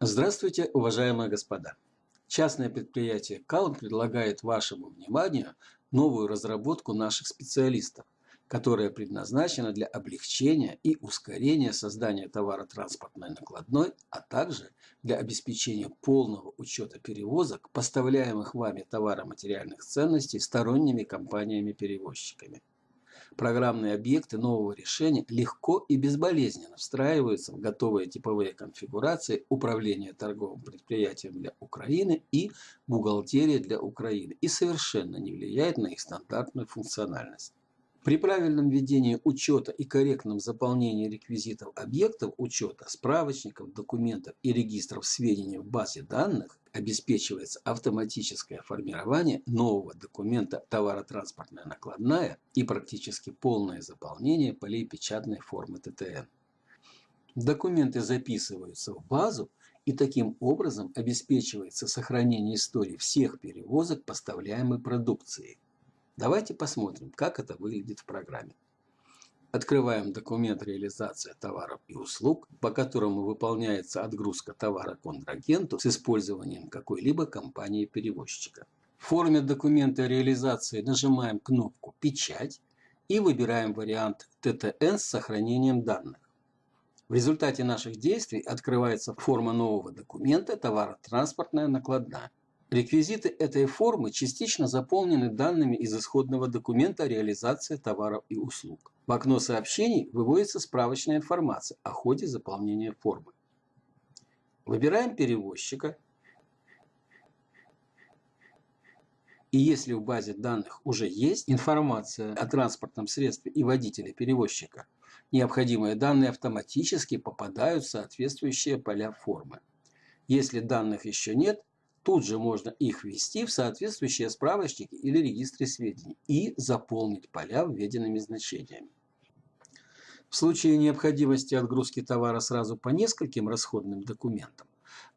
Здравствуйте, уважаемые господа! Частное предприятие Калм предлагает вашему вниманию новую разработку наших специалистов, которая предназначена для облегчения и ускорения создания товаротранспортной накладной, а также для обеспечения полного учета перевозок, поставляемых вами товароматериальных ценностей сторонними компаниями-перевозчиками. Программные объекты нового решения легко и безболезненно встраиваются в готовые типовые конфигурации управления торговым предприятием для Украины и бухгалтерии для Украины и совершенно не влияет на их стандартную функциональность. При правильном ведении учета и корректном заполнении реквизитов объектов учета, справочников, документов и регистров сведений в базе данных обеспечивается автоматическое формирование нового документа товаротранспортная накладная и практически полное заполнение полей печатной формы ТТН. Документы записываются в базу и таким образом обеспечивается сохранение истории всех перевозок поставляемой продукции. Давайте посмотрим, как это выглядит в программе. Открываем документ реализации товаров и услуг, по которому выполняется отгрузка товара контрагенту с использованием какой-либо компании-перевозчика. В форме документа реализации нажимаем кнопку «Печать» и выбираем вариант ТТН с сохранением данных. В результате наших действий открывается форма нового документа «Товаротранспортная накладная». Реквизиты этой формы частично заполнены данными из исходного документа реализации товаров и услуг. В окно сообщений выводится справочная информация о ходе заполнения формы. Выбираем перевозчика. И если в базе данных уже есть информация о транспортном средстве и водителе перевозчика, необходимые данные автоматически попадают в соответствующие поля формы. Если данных еще нет, Тут же можно их ввести в соответствующие справочники или регистры сведений и заполнить поля введенными значениями. В случае необходимости отгрузки товара сразу по нескольким расходным документам,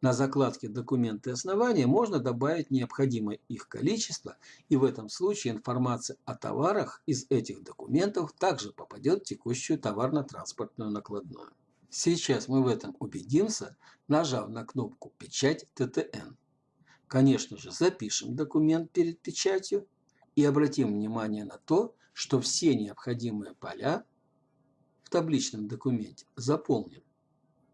на закладке «Документы основания» можно добавить необходимое их количество, и в этом случае информация о товарах из этих документов также попадет в текущую товарно-транспортную накладную. Сейчас мы в этом убедимся, нажав на кнопку «Печать ТТН». Конечно же, запишем документ перед печатью и обратим внимание на то, что все необходимые поля в табличном документе заполнены.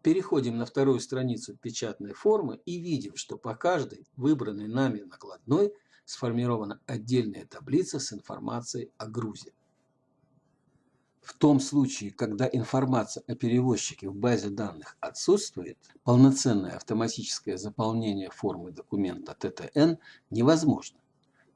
Переходим на вторую страницу печатной формы и видим, что по каждой выбранной нами накладной сформирована отдельная таблица с информацией о грузе. В том случае, когда информация о перевозчике в базе данных отсутствует, полноценное автоматическое заполнение формы документа ТТН невозможно.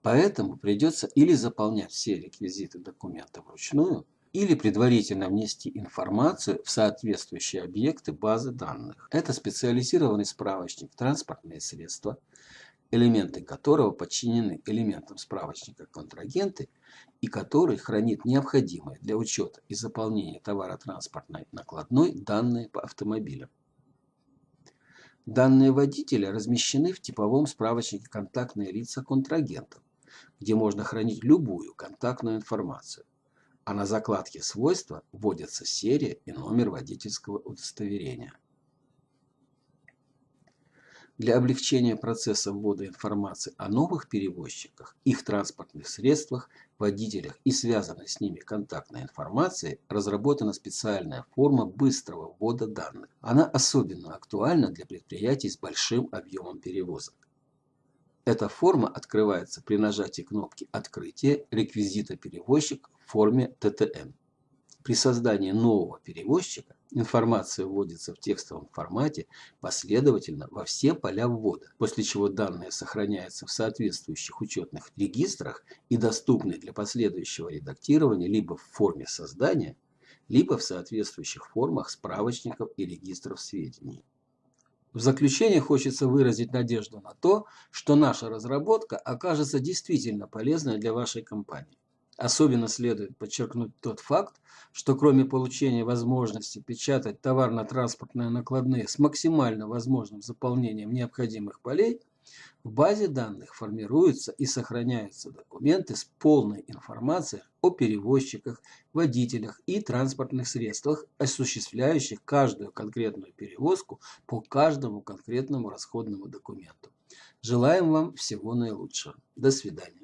Поэтому придется или заполнять все реквизиты документа вручную, или предварительно внести информацию в соответствующие объекты базы данных. Это специализированный справочник «Транспортные средства», элементы которого подчинены элементам справочника контрагенты и который хранит необходимые для учета и заполнения товаротранспортной накладной данные по автомобилям. Данные водителя размещены в типовом справочнике «Контактные лица контрагентов», где можно хранить любую контактную информацию, а на закладке «Свойства» вводятся серия и номер водительского удостоверения. Для облегчения процесса ввода информации о новых перевозчиках, их транспортных средствах, водителях и связанной с ними контактной информации разработана специальная форма быстрого ввода данных. Она особенно актуальна для предприятий с большим объемом перевозок. Эта форма открывается при нажатии кнопки «Открытие» реквизита перевозчик в форме ТТН. При создании нового перевозчика информация вводится в текстовом формате последовательно во все поля ввода, после чего данные сохраняются в соответствующих учетных регистрах и доступны для последующего редактирования либо в форме создания, либо в соответствующих формах справочников и регистров сведений. В заключение хочется выразить надежду на то, что наша разработка окажется действительно полезной для вашей компании. Особенно следует подчеркнуть тот факт, что кроме получения возможности печатать товарно-транспортные накладные с максимально возможным заполнением необходимых полей, В базе данных формируются и сохраняются документы с полной информацией о перевозчиках, водителях и транспортных средствах, осуществляющих каждую конкретную перевозку по каждому конкретному расходному документу. Желаем вам всего наилучшего. До свидания.